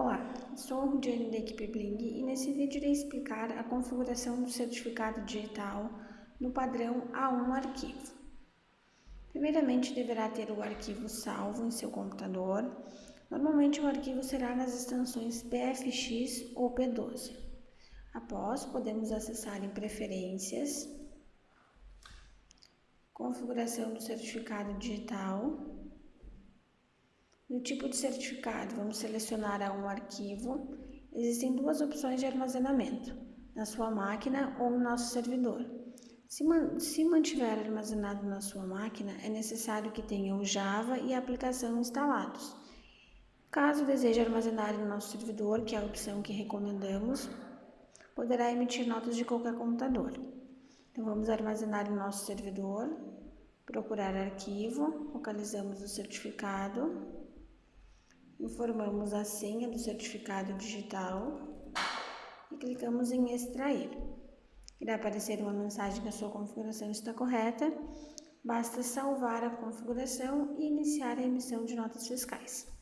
Olá, sou a Rudiane da equipe Bling e nesse vídeo irei explicar a configuração do certificado digital no padrão A1 arquivo. Primeiramente, deverá ter o arquivo salvo em seu computador. Normalmente, o arquivo será nas extensões PFX ou P12. Após, podemos acessar em Preferências, Configuração do certificado digital, no tipo de certificado, vamos selecionar um arquivo. Existem duas opções de armazenamento, na sua máquina ou no nosso servidor. Se, man se mantiver armazenado na sua máquina, é necessário que tenha o Java e a aplicação instalados. Caso deseje armazenar no nosso servidor, que é a opção que recomendamos, poderá emitir notas de qualquer computador. Então, vamos armazenar no nosso servidor, procurar arquivo, localizamos o certificado, informamos a senha do certificado digital e clicamos em extrair. Irá aparecer uma mensagem que a sua configuração está correta, basta salvar a configuração e iniciar a emissão de notas fiscais.